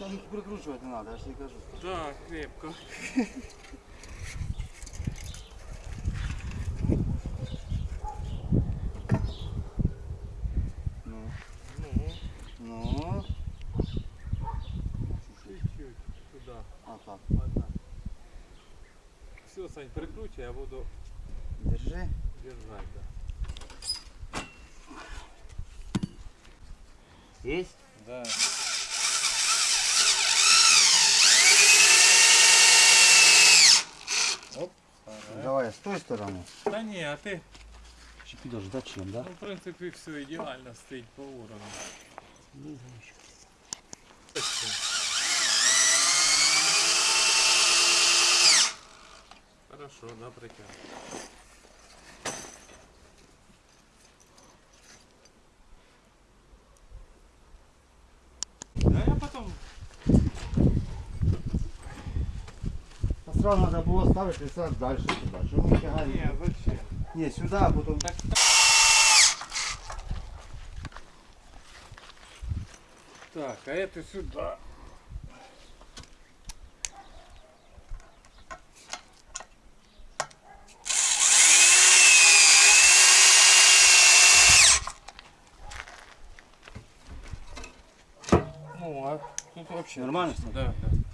Там їх прикручувати не треба, я ж тобі кажу. Так, крепко. Ну, Ну, ну. чуть-чуть туда. А так. Все, Сань, прикручивай, я буду Держи. держать, да. Есть? Да. Оп. Давай, с той стороны. Та ні, а ти, Чи підеш, зачем, да? ну, в принципі, все ідеально стоїть по уровню. Хорошо, да, притягнув. сразу надо було ставити сразу дальше сюди. Чому ми тягаємо? Не, зачем? Ні, сюди, а потім... Так, так, а это сюда. Ну, а тут вообще... Нормально отлично. всё? Да, да.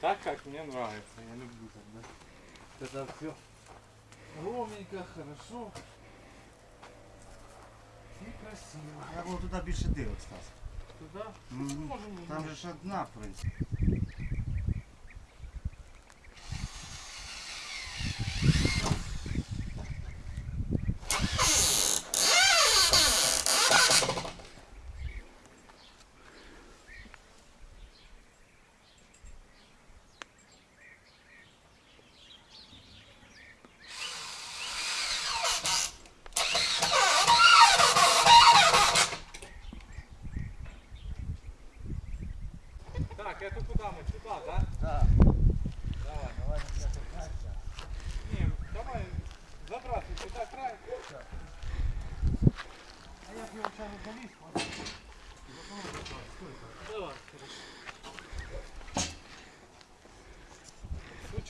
Так, как мне нравится, я люблю тогда. Тогда все ровненько, хорошо и красиво. Я було туди більше дивок, Стас. Туда Мгм. можем Там же ж одна, в принципі.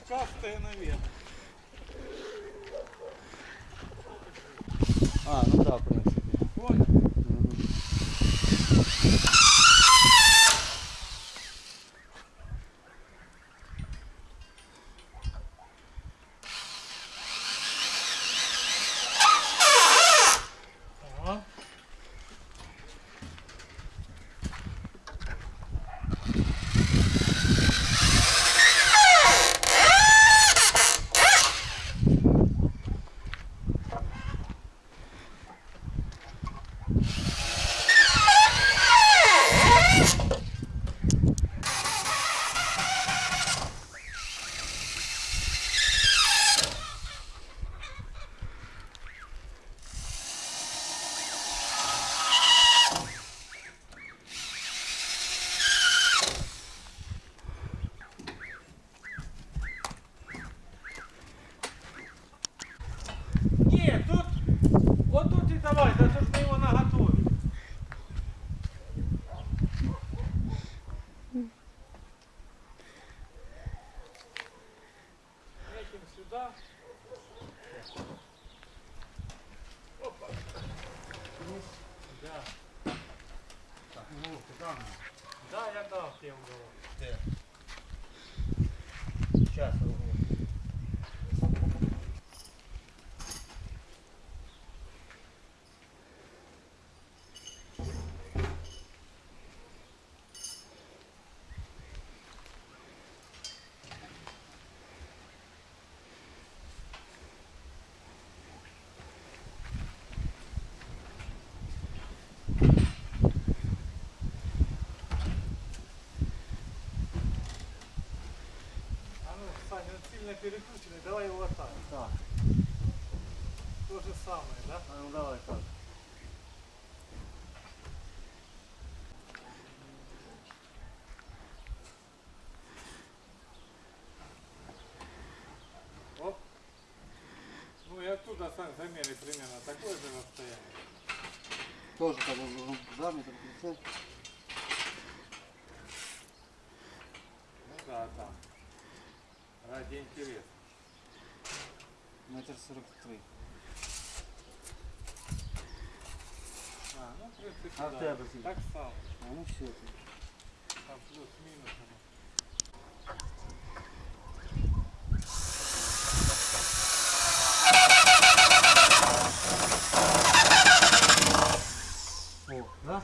Сучкастая наверх. А, ну да, в принципі. Понял? Ага. давай, да что ж мы его наготовим? Этим сюда. Опа. Да. Ну, ти там. Да, я дал тем уголок. Сейчас, А ну, Саня, перекрученный, давай его вот так. Так, То же самое, да? а ну давай так. Оп. Ну и оттуда, замеряй примерно такое же расстояние. Тоже так да, тридцать. Ну да, там. Ради интереса. Метр сорок три. А, ну, в принципе, А да. Так само. А ну все. Там плюс-минус. оно. О, да?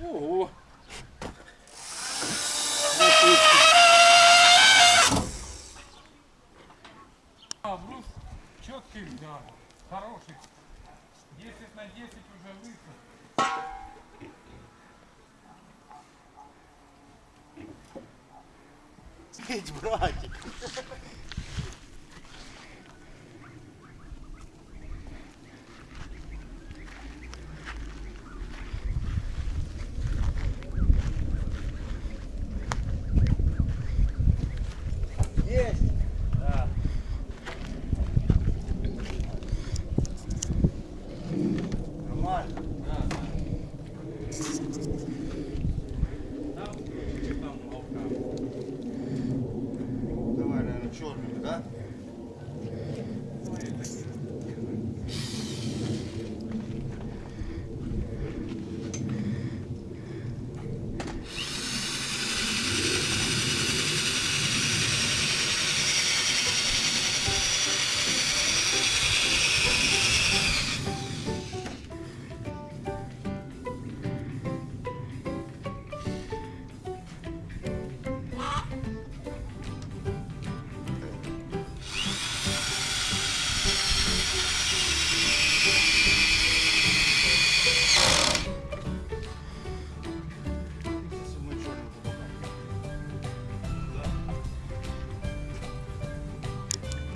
Ого! А, брус четкий взял. Хороший. 10 на 10 уже высох. Цить, братик.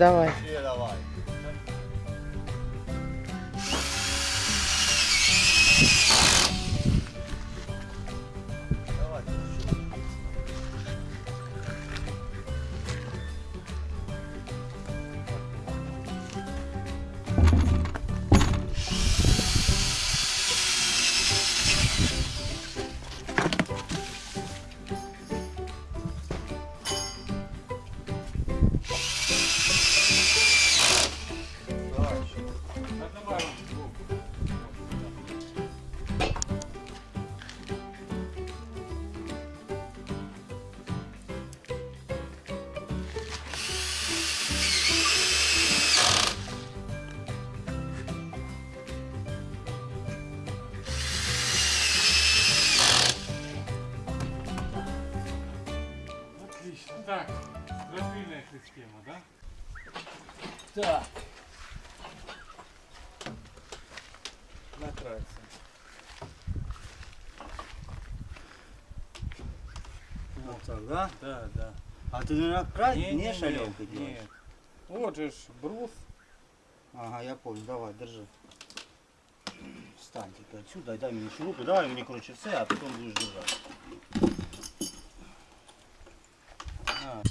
Давай. Так, стропильная система, да? Так. Накрывается. Вот так, да? Да, да. А ты на край Не, не, не, шалевкой нет, делаешь? нет. Вот же ж брус. Ага, я понял, давай, держи. Встань теперь отсюда, дай мне шурупы, давай мне, короче, все, а потом будешь держать. А.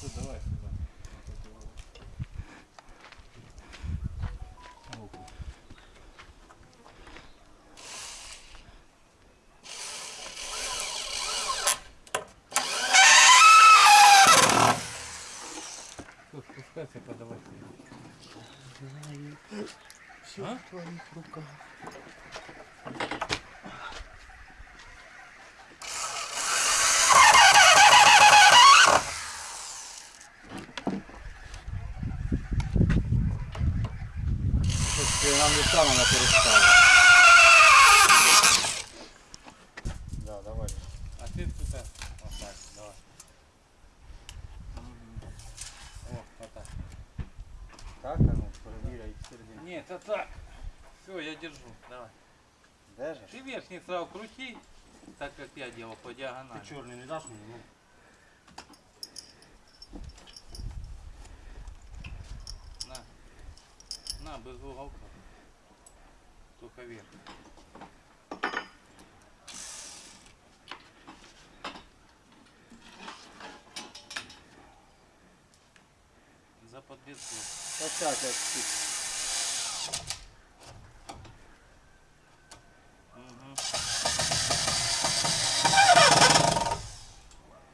Всё, давай сюда. Всё, спускайся, подавай. Все А? в твоих руках. Нам леса надо переставить. Да, давай. А ты туда. Вот так, давай. О, вот так. А ну, проверяй середину. Нет, это так. Все, я держу. Давай. Держишь? Ты верхний сразу крути, так как я делал по диагонали. Ты черный не дашь мне? Ну. На, без уголка. Только вверх. За подвеску. Опять отсюда. Угу.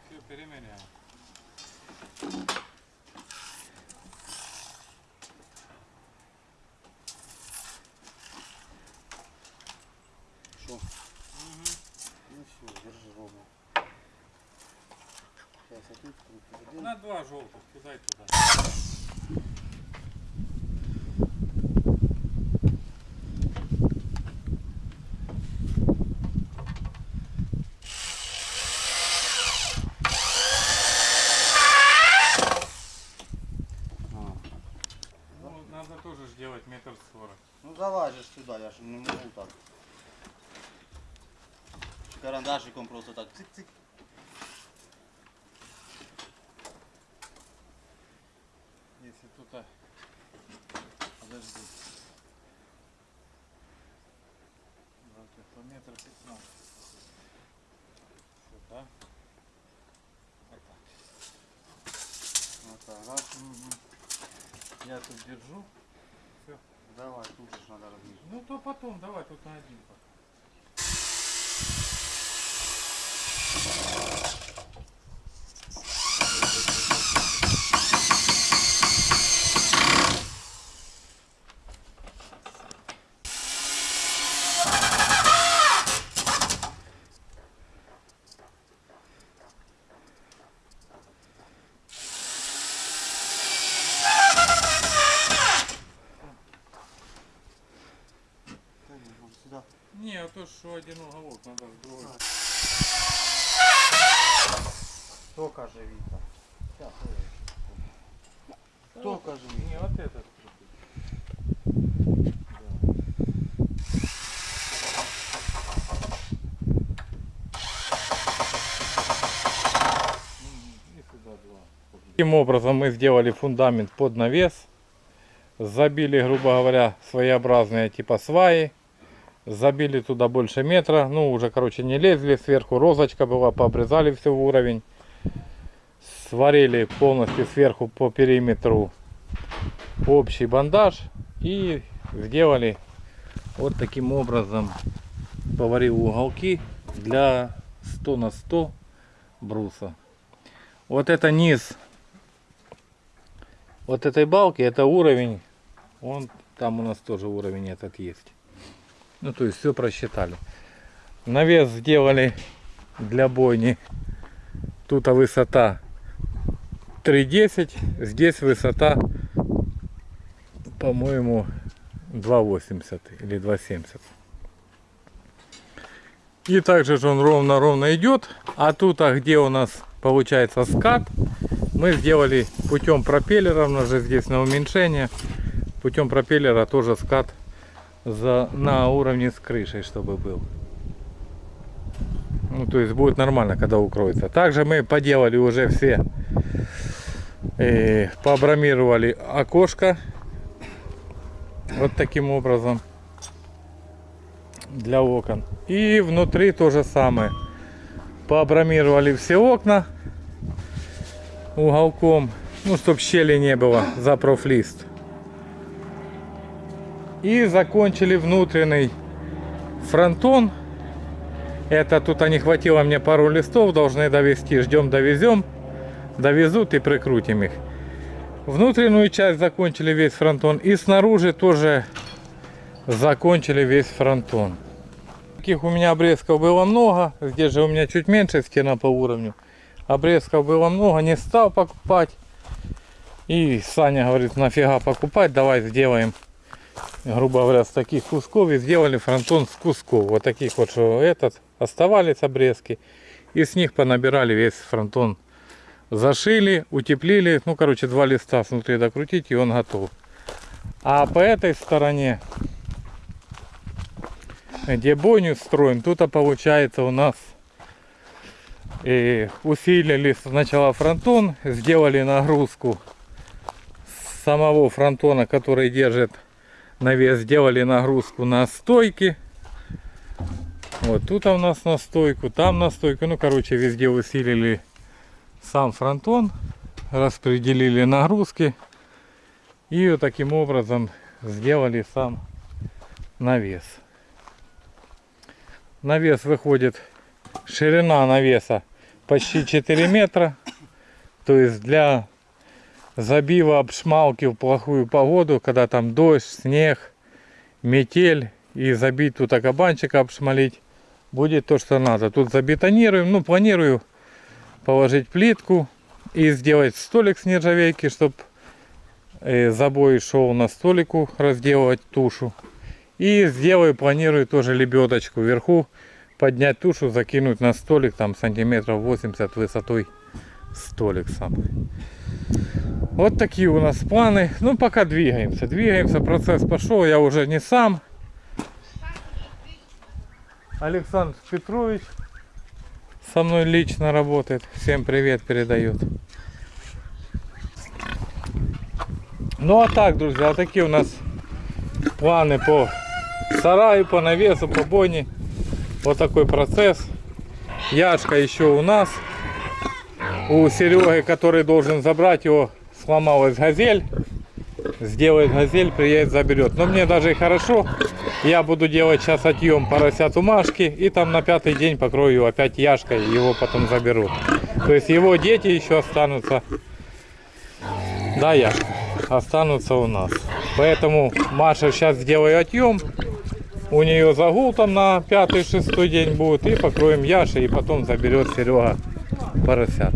Все, перемеряем. Что? Ну все, держи ровно. Сейчас я тут круту. Один. На два желтых, кидай туда. А. Ну, надо тоже ж делать метр сорок. Ну залазишь сюда, я же не могу так. Карандашиком просто так цик-цик. Если тут... а, Подожди. Давайте по метр пятнадцать. Сюда. Вот так. Вот так, раз. Я тут держу. Давай, тут же надо размещать. Ну то потом, давай тут на один пока. Сюда. Не, а то что один уголок, надо другой. Только живита. Сейчас, Только живита. Не, вот этот. Таким образом мы сделали фундамент под навес. Забили, грубо говоря, своеобразные типа сваи. Забили туда больше метра. Ну, уже, короче, не лезли. Сверху розочка была, пообрезали все в уровень. сварили полностью сверху по периметру общий бандаж и сделали вот таким образом поварил уголки для 100 на 100 бруса. Вот это низ вот этой балки, это уровень, он там у нас тоже уровень этот есть. Ну то есть все просчитали. Навес сделали для бойни. Тут высота 3.10, здесь высота, по-моему, 2.80 или 2.70. И также же он ровно-ровно идет. А тут, а где у нас получается скат, мы сделали путем пропеллера, у нас же здесь на уменьшение, путем пропеллера тоже скат за, на уровне с крышей, чтобы был. Ну, то есть будет нормально, когда укроется. Также мы поделали уже все, э, пообрамировали окошко. Вот таким образом. Для окон. И внутри то же самое. Пообрамировали все окна уголком. Ну, чтобы щели не было за профлист. И закончили внутренний фронтон. Это тут не хватило мне пару листов, должны довести. Ждем, довезем. Довезут и прикрутим их. Внутреннюю часть закончили весь фронтон. И снаружи тоже закончили весь фронтон. Таких у меня обрезков было много. Здесь же у меня чуть меньше стена по уровню. Обрезков было много, не стал покупать. И Саня говорит, нафига покупать, давай сделаем, грубо говоря, с таких кусков. И сделали фронтон с кусков. Вот таких вот, что этот, оставались обрезки. И с них понабирали весь фронтон. Зашили, утеплили. Ну, короче, два листа внутри докрутить, и он готов. А по этой стороне, где бойню строим, тут получается у нас и усилили сначала фронтон, сделали нагрузку самого фронтона, который держит навес, сделали нагрузку на стойки. Вот тут у нас на стойку, там на стойку. Ну, короче, везде усилили сам фронтон, распределили нагрузки. И вот таким образом сделали сам навес. Навес выходит, ширина навеса почти 4 метра. То есть для забива обшмалки в плохую погоду, когда там дождь, снег, метель и забить тут кабанчика обшмалить, будет то, что надо. Тут забетонируем, ну планирую положить плитку и сделать столик с нержавейки, чтобы забой шел на столику разделывать тушу. И сделаю, планирую тоже лебедочку вверху, поднять тушу, закинуть на столик, там сантиметров 80 высотой столик сам. Вот такие у нас планы. Ну, пока двигаемся. Двигаемся, процесс пошел. Я уже не сам. Александр Петрович со мной лично работает. Всем привет передает. Ну, а так, друзья, такие у нас планы по сараю, по навесу, по бойне. Вот такой процесс. Яшка еще у нас. У Сереги, который должен забрать его, сломалась газель. Сделает газель, приедет, заберет. Но мне даже и хорошо. Я буду делать сейчас отъем поросяту Машки. И там на пятый день покрою опять Яшкой. Его потом заберут. То есть его дети еще останутся. Да, Яшка. Останутся у нас. Поэтому Маша сейчас сделаю отъем. У нее загул там на пятый-шестой день будет. И покроем Яши. И потом заберет Серега поросят.